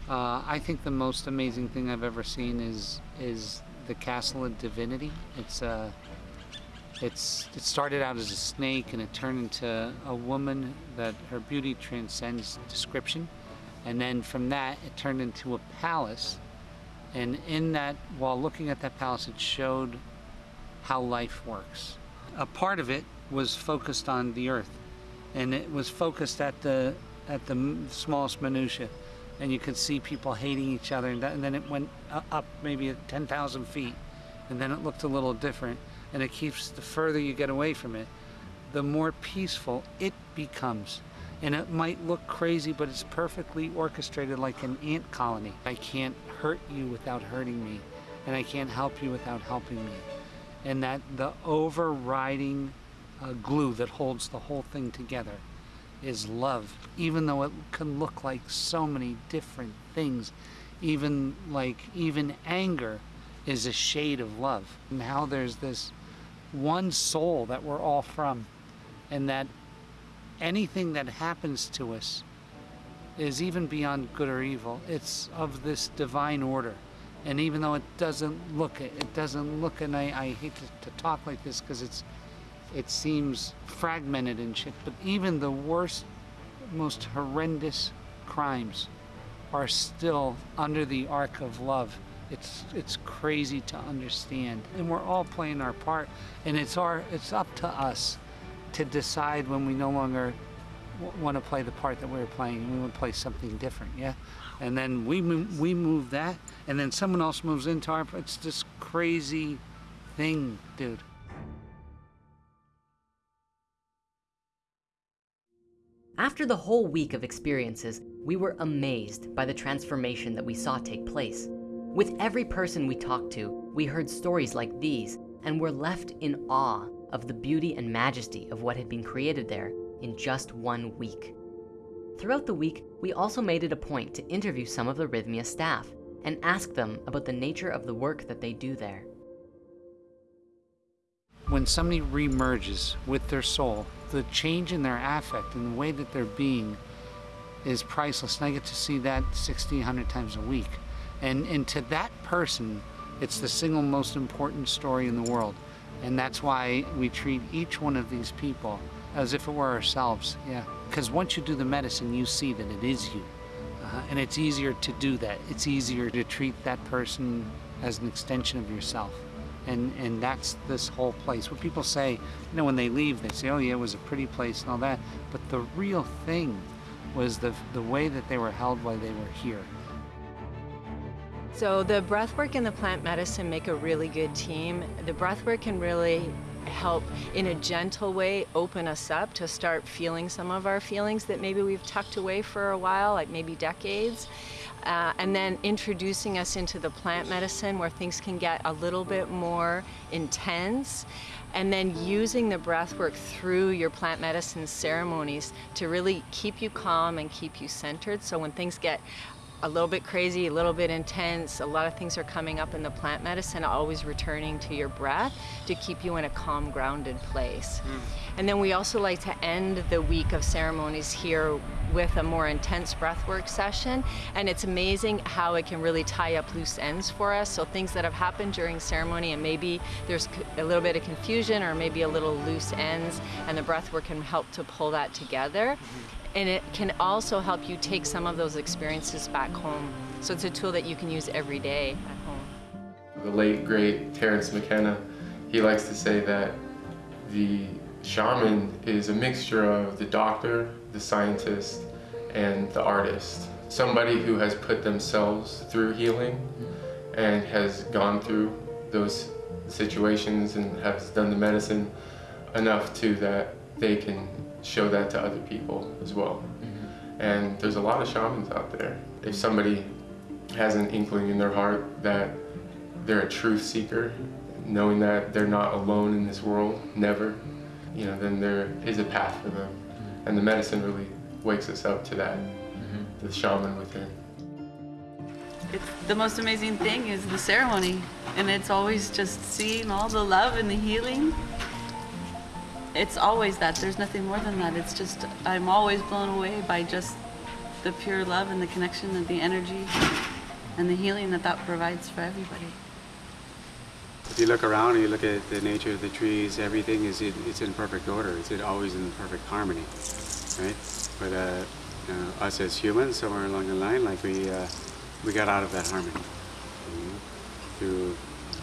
uh, I think the most amazing thing I've ever seen is is the Castle of Divinity. It's uh, it's it started out as a snake and it turned into a woman that her beauty transcends description, and then from that it turned into a palace. And in that, while looking at that palace, it showed how life works. A part of it was focused on the earth, and it was focused at the at the smallest minutia, and you could see people hating each other, and, that, and then it went up maybe 10,000 feet, and then it looked a little different, and it keeps the further you get away from it, the more peaceful it becomes. And it might look crazy, but it's perfectly orchestrated like an ant colony. I can't hurt you without hurting me, and I can't help you without helping me and that the overriding uh, glue that holds the whole thing together is love even though it can look like so many different things even like even anger is a shade of love and how there's this one soul that we're all from and that anything that happens to us is even beyond good or evil it's of this divine order and even though it doesn't look it, it doesn't look, and I, I hate to, to talk like this because it's, it seems fragmented and shit, but even the worst, most horrendous crimes are still under the arc of love. It's, it's crazy to understand. And we're all playing our part. And it's, our, it's up to us to decide when we no longer want to play the part that we were playing. We want to play something different, yeah? And then we move, we move that, and then someone else moves into our. It's this crazy thing, dude. After the whole week of experiences, we were amazed by the transformation that we saw take place. With every person we talked to, we heard stories like these and were left in awe of the beauty and majesty of what had been created there in just one week. Throughout the week, we also made it a point to interview some of the Rythmia staff and ask them about the nature of the work that they do there. When somebody remerges with their soul, the change in their affect and the way that they're being is priceless. And I get to see that 60, 100 times a week. And, and to that person, it's the single most important story in the world. And that's why we treat each one of these people as if it were ourselves, yeah. Because once you do the medicine, you see that it is you. Uh, and it's easier to do that. It's easier to treat that person as an extension of yourself. And, and that's this whole place. What people say, you know, when they leave, they say, oh yeah, it was a pretty place and all that. But the real thing was the, the way that they were held while they were here. So the breathwork and the plant medicine make a really good team. The breathwork can really help in a gentle way open us up to start feeling some of our feelings that maybe we've tucked away for a while, like maybe decades. Uh, and then introducing us into the plant medicine where things can get a little bit more intense and then using the breath work through your plant medicine ceremonies to really keep you calm and keep you centered so when things get a little bit crazy, a little bit intense. A lot of things are coming up in the plant medicine, always returning to your breath to keep you in a calm, grounded place. Mm. And then we also like to end the week of ceremonies here with a more intense breathwork session. And it's amazing how it can really tie up loose ends for us. So things that have happened during ceremony and maybe there's a little bit of confusion or maybe a little loose ends and the breathwork can help to pull that together. Mm -hmm and it can also help you take some of those experiences back home. So it's a tool that you can use every day at home. The late, great Terence McKenna, he likes to say that the shaman is a mixture of the doctor, the scientist, and the artist. Somebody who has put themselves through healing and has gone through those situations and has done the medicine enough to that they can show that to other people as well. Mm -hmm. And there's a lot of shamans out there. If somebody has an inkling in their heart that they're a truth seeker, knowing that they're not alone in this world, never, you know, then there is a path for them. Mm -hmm. And the medicine really wakes us up to that, mm -hmm. the shaman within. It's the most amazing thing is the ceremony. And it's always just seeing all the love and the healing it's always that. There's nothing more than that. It's just, I'm always blown away by just the pure love and the connection and the energy and the healing that that provides for everybody. If you look around and you look at the nature of the trees, everything is in, it's in perfect order. It's always in perfect harmony, right? But uh, you know, us as humans, somewhere along the line, like we uh, we got out of that harmony you know, through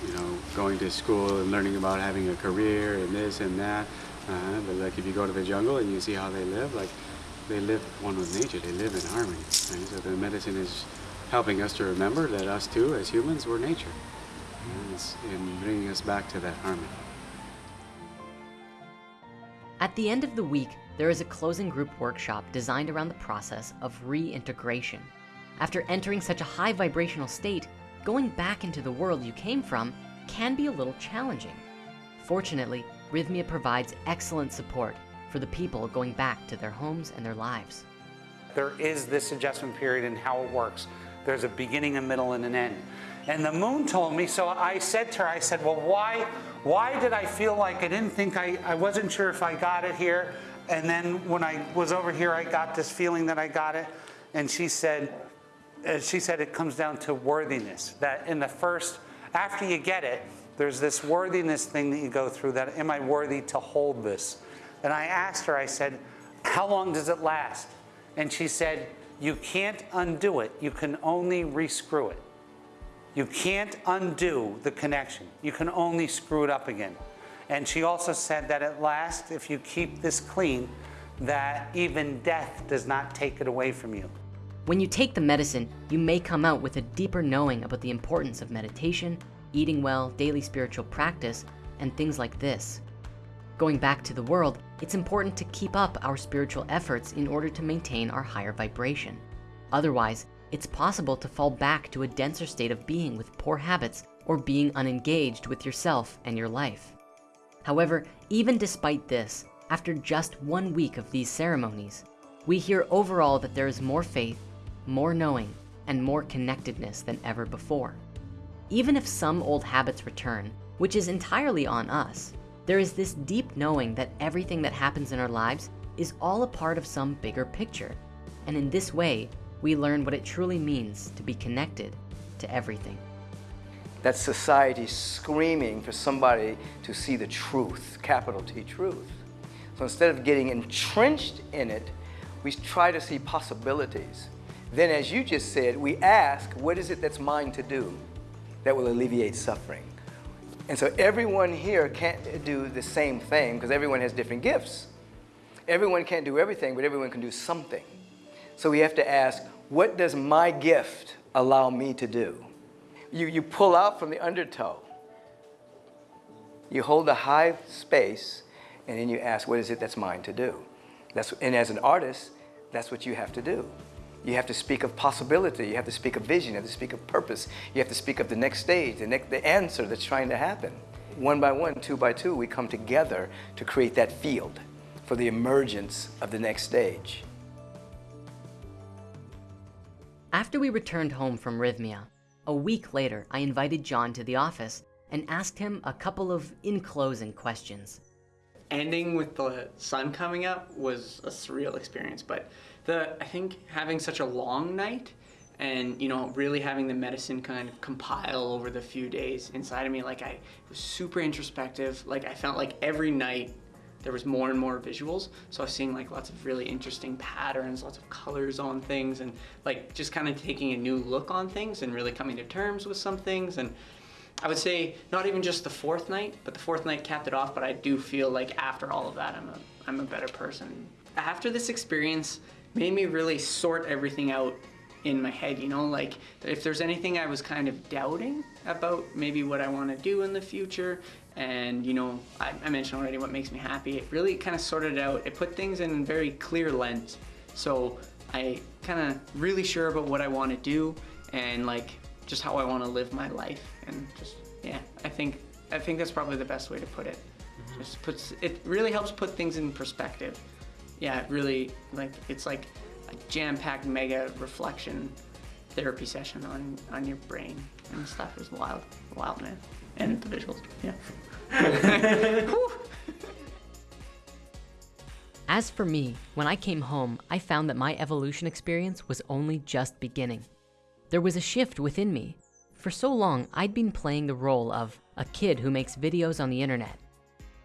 you know going to school and learning about having a career and this and that. Uh, but like if you go to the jungle and you see how they live, like they live one with nature, they live in harmony. Right? So the medicine is helping us to remember that us too, as humans, we're nature. And it's in bringing us back to that harmony. At the end of the week, there is a closing group workshop designed around the process of reintegration. After entering such a high vibrational state, going back into the world you came from can be a little challenging. Fortunately, Rythmia provides excellent support for the people going back to their homes and their lives. There is this adjustment period and how it works. There's a beginning, a middle, and an end. And the moon told me, so I said to her, I said, well, why, why did I feel like I didn't think I, I wasn't sure if I got it here. And then when I was over here, I got this feeling that I got it. And she said, uh, she said it comes down to worthiness, that in the first, after you get it, there's this worthiness thing that you go through that, am I worthy to hold this? And I asked her, I said, how long does it last? And she said, you can't undo it. You can only rescrew it. You can't undo the connection. You can only screw it up again. And she also said that at last, if you keep this clean, that even death does not take it away from you. When you take the medicine, you may come out with a deeper knowing about the importance of meditation, eating well, daily spiritual practice, and things like this. Going back to the world, it's important to keep up our spiritual efforts in order to maintain our higher vibration. Otherwise, it's possible to fall back to a denser state of being with poor habits or being unengaged with yourself and your life. However, even despite this, after just one week of these ceremonies, we hear overall that there is more faith, more knowing, and more connectedness than ever before. Even if some old habits return, which is entirely on us, there is this deep knowing that everything that happens in our lives is all a part of some bigger picture. And in this way, we learn what it truly means to be connected to everything. That society screaming for somebody to see the truth, capital T truth. So instead of getting entrenched in it, we try to see possibilities. Then, as you just said, we ask, what is it that's mine to do that will alleviate suffering? And so everyone here can't do the same thing because everyone has different gifts. Everyone can't do everything, but everyone can do something. So we have to ask, what does my gift allow me to do? You, you pull out from the undertow. You hold a high space, and then you ask, what is it that's mine to do? That's, and as an artist, that's what you have to do. You have to speak of possibility. You have to speak of vision. You have to speak of purpose. You have to speak of the next stage, the, next, the answer that's trying to happen. One by one, two by two, we come together to create that field for the emergence of the next stage. After we returned home from Rythmia, a week later, I invited John to the office and asked him a couple of in-closing questions. Ending with the sun coming up was a surreal experience, but the I think having such a long night and you know really having the medicine kind of compile over the few days inside of me like I was super introspective. Like I felt like every night there was more and more visuals. So I was seeing like lots of really interesting patterns lots of colors on things and like just kind of taking a new look on things and really coming to terms with some things. And I would say not even just the fourth night but the fourth night capped it off but I do feel like after all of that I'm a, I'm a better person. After this experience made me really sort everything out in my head, you know, like if there's anything I was kind of doubting about maybe what I want to do in the future and you know, I, I, mentioned already what makes me happy, it really kind of sorted out, it put things in very clear lens. So I kind of really sure about what I want to do and like just how I want to live my life and just, yeah, I think, I think that's probably the best way to put it. Mm -hmm. Just puts, it really helps put things in perspective yeah, really like it's like a jam-packed mega reflection therapy session on on your brain and stuff is wild, wild man, and the visuals, yeah. As for me, when I came home, I found that my evolution experience was only just beginning. There was a shift within me. For so long, I'd been playing the role of a kid who makes videos on the internet.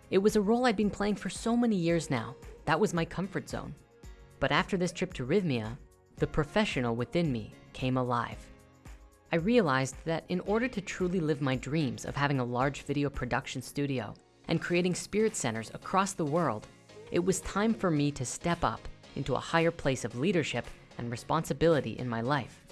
It was a role I'd been playing for so many years now, that was my comfort zone. But after this trip to Rythmia, the professional within me came alive. I realized that in order to truly live my dreams of having a large video production studio and creating spirit centers across the world, it was time for me to step up into a higher place of leadership and responsibility in my life.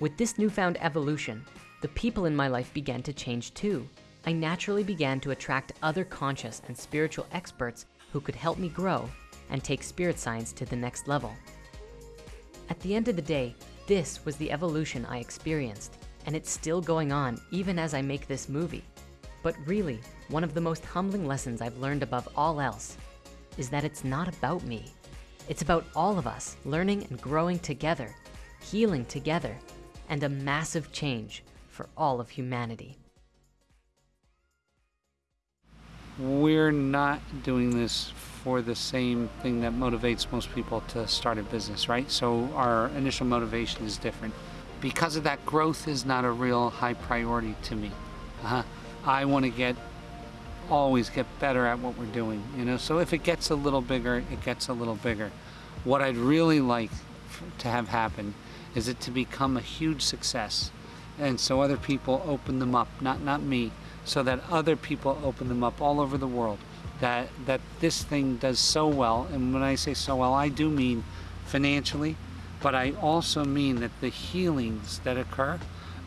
With this newfound evolution, the people in my life began to change too. I naturally began to attract other conscious and spiritual experts who could help me grow and take spirit science to the next level. At the end of the day, this was the evolution I experienced, and it's still going on even as I make this movie. But really, one of the most humbling lessons I've learned above all else is that it's not about me. It's about all of us learning and growing together, healing together, and a massive change for all of humanity. We're not doing this for the same thing that motivates most people to start a business, right? So our initial motivation is different. Because of that, growth is not a real high priority to me. Uh, I want to get, always get better at what we're doing, you know? So if it gets a little bigger, it gets a little bigger. What I'd really like to have happen is it to become a huge success. And so other people open them up, not, not me, so that other people open them up all over the world. That, that this thing does so well, and when I say so well, I do mean financially, but I also mean that the healings that occur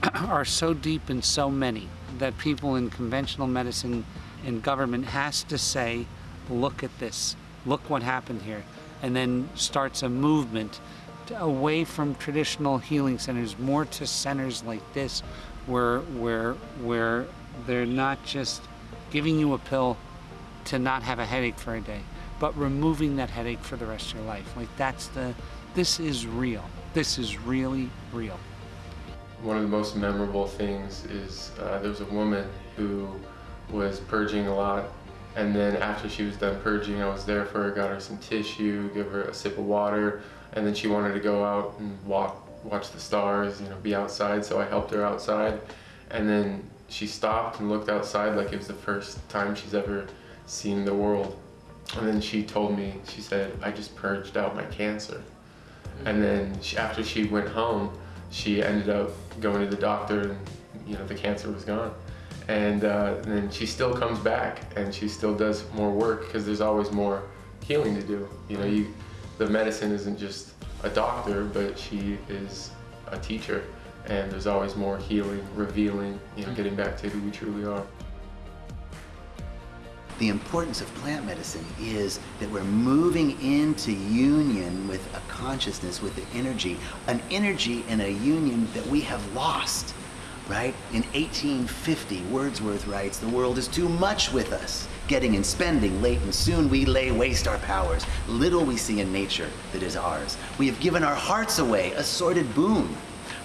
are so deep and so many that people in conventional medicine and government has to say, look at this, look what happened here, and then starts a movement away from traditional healing centers, more to centers like this, where where where they're not just giving you a pill to not have a headache for a day, but removing that headache for the rest of your life. Like that's the, this is real. This is really real. One of the most memorable things is uh, there was a woman who was purging a lot and then after she was done purging, I was there for her, got her some tissue, give her a sip of water, and then she wanted to go out and walk, watch the stars, you know, be outside, so I helped her outside. And then she stopped and looked outside like it was the first time she's ever seen the world. And then she told me, she said, I just purged out my cancer. And then she, after she went home, she ended up going to the doctor and, you know, the cancer was gone. And uh, then she still comes back and she still does more work because there's always more healing to do. You know, you, the medicine isn't just a doctor, but she is a teacher. And there's always more healing, revealing, you know, getting back to who we truly are. The importance of plant medicine is that we're moving into union with a consciousness, with the energy, an energy and a union that we have lost, right? In 1850, Wordsworth writes, the world is too much with us, getting and spending late and soon we lay waste our powers. Little we see in nature that is ours. We have given our hearts away, a sordid boon.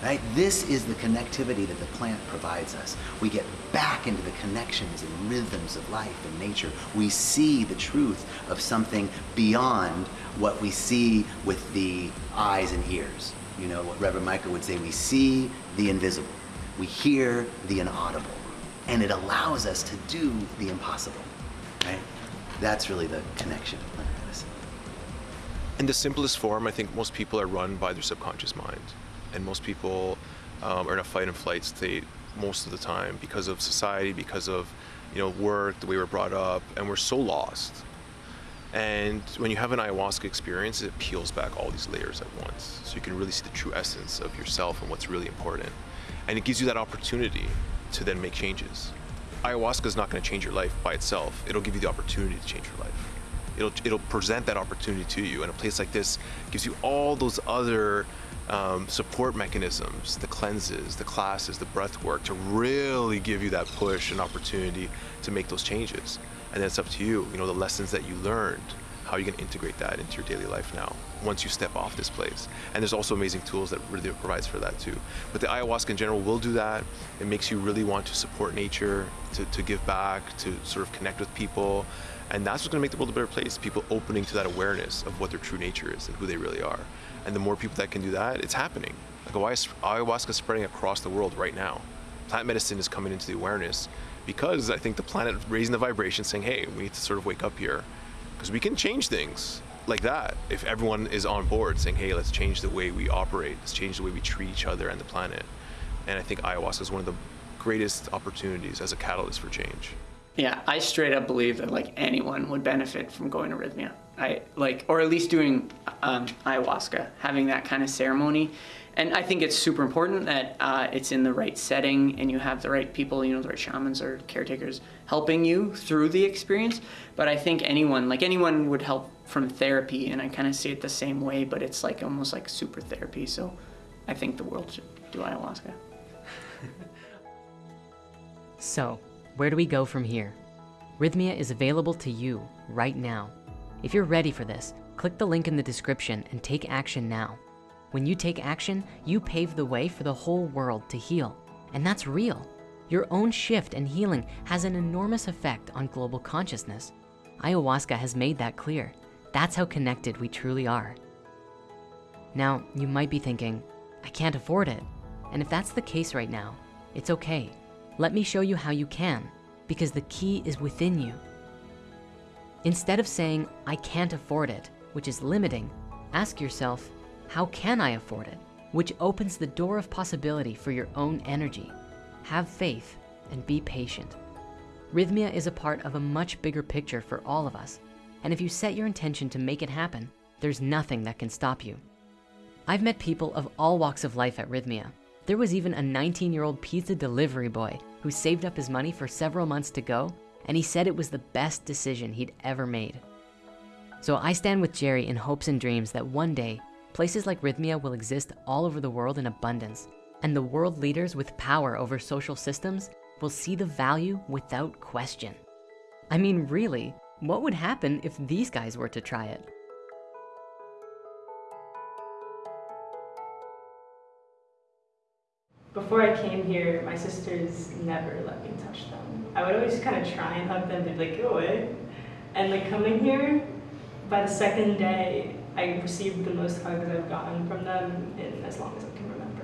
Right? This is the connectivity that the plant provides us. We get back into the connections and rhythms of life and nature. We see the truth of something beyond what we see with the eyes and ears. You know, what Reverend Michael would say, we see the invisible. We hear the inaudible. And it allows us to do the impossible, right? That's really the connection. In the simplest form, I think most people are run by their subconscious mind. And most people um, are in a fight and flight state most of the time because of society, because of you know work, the way we're brought up, and we're so lost. And when you have an ayahuasca experience, it peels back all these layers at once. So you can really see the true essence of yourself and what's really important. And it gives you that opportunity to then make changes. Ayahuasca is not going to change your life by itself. It'll give you the opportunity to change your life. It'll, it'll present that opportunity to you. And a place like this gives you all those other um, support mechanisms, the cleanses, the classes, the breath work to really give you that push and opportunity to make those changes. And then it's up to you, you know, the lessons that you learned, how you can integrate that into your daily life now once you step off this place. And there's also amazing tools that really provides for that too. But the ayahuasca in general will do that. It makes you really want to support nature, to, to give back, to sort of connect with people. And that's what's gonna make the world a better place. People opening to that awareness of what their true nature is and who they really are. And the more people that can do that, it's happening. Like ayahuasca is spreading across the world right now. Plant medicine is coming into the awareness because I think the planet is raising the vibration saying, hey, we need to sort of wake up here. Because we can change things like that if everyone is on board saying, hey, let's change the way we operate, let's change the way we treat each other and the planet. And I think ayahuasca is one of the greatest opportunities as a catalyst for change. Yeah, I straight up believe that like anyone would benefit from going to Rythmia. I like, or at least doing um, ayahuasca, having that kind of ceremony. And I think it's super important that uh, it's in the right setting and you have the right people, you know, the right shamans or caretakers helping you through the experience. But I think anyone, like anyone would help from therapy and I kind of see it the same way, but it's like almost like super therapy. So I think the world should do ayahuasca. So, where do we go from here? Rythmia is available to you right now. If you're ready for this, click the link in the description and take action now. When you take action, you pave the way for the whole world to heal. And that's real. Your own shift and healing has an enormous effect on global consciousness. Ayahuasca has made that clear. That's how connected we truly are. Now, you might be thinking, I can't afford it. And if that's the case right now, it's okay. Let me show you how you can, because the key is within you. Instead of saying, I can't afford it, which is limiting, ask yourself, how can I afford it? Which opens the door of possibility for your own energy. Have faith and be patient. Rythmia is a part of a much bigger picture for all of us. And if you set your intention to make it happen, there's nothing that can stop you. I've met people of all walks of life at Rythmia. There was even a 19 year old pizza delivery boy who saved up his money for several months to go and he said it was the best decision he'd ever made. So I stand with Jerry in hopes and dreams that one day, places like Rythmia will exist all over the world in abundance, and the world leaders with power over social systems will see the value without question. I mean, really, what would happen if these guys were to try it? Before I came here, my sisters never let me touch them. I would always kind of try and hug them, they'd be like, go away. And like coming here, by the second day, I received the most hugs I've gotten from them in as long as I can remember.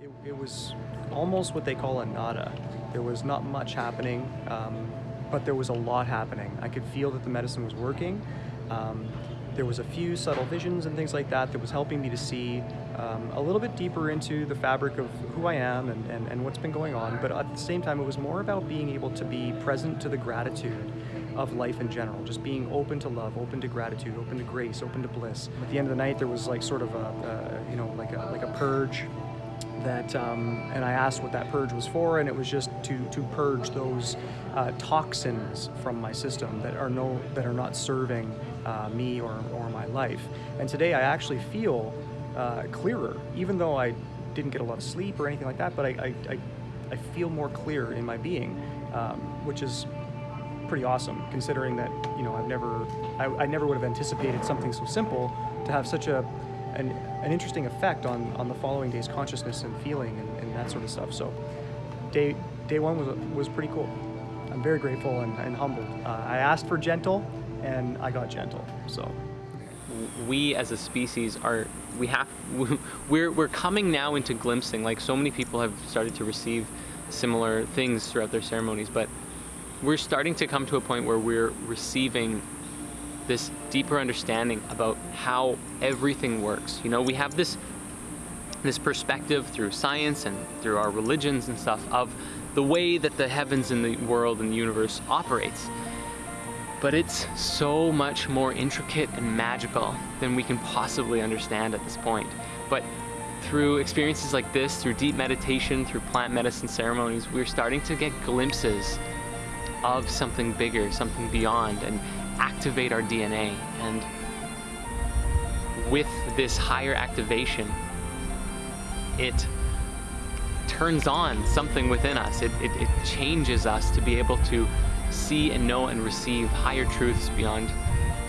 It, it was almost what they call a nada. There was not much happening, um, but there was a lot happening. I could feel that the medicine was working. Um, there was a few subtle visions and things like that that was helping me to see um, a little bit deeper into the fabric of who I am and, and, and what's been going on. But at the same time, it was more about being able to be present to the gratitude of life in general, just being open to love, open to gratitude, open to grace, open to bliss. At the end of the night, there was like sort of a, a you know, like a, like a purge that, um, and I asked what that purge was for, and it was just to, to purge those uh, toxins from my system that are no, that are not serving uh, me or, or my life. And today I actually feel uh, clearer, even though I didn't get a lot of sleep or anything like that, but I, I, I, I feel more clear in my being, um, which is pretty awesome considering that, you know, I've never, I, I never would have anticipated something so simple to have such a, an, an interesting effect on, on the following day's consciousness and feeling and, and that sort of stuff. So day, day one was, was pretty cool. I'm very grateful and, and humbled. Uh, I asked for gentle and I got gentle, so. we as a species are we have we're we're coming now into glimpsing like so many people have started to receive similar things throughout their ceremonies but we're starting to come to a point where we're receiving this deeper understanding about how everything works you know we have this this perspective through science and through our religions and stuff of the way that the heavens and the world and the universe operates but it's so much more intricate and magical than we can possibly understand at this point. But through experiences like this, through deep meditation, through plant medicine ceremonies, we're starting to get glimpses of something bigger, something beyond, and activate our DNA. And with this higher activation, it turns on something within us. It, it, it changes us to be able to see and know and receive higher truths beyond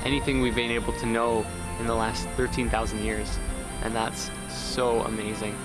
anything we've been able to know in the last 13,000 years. And that's so amazing.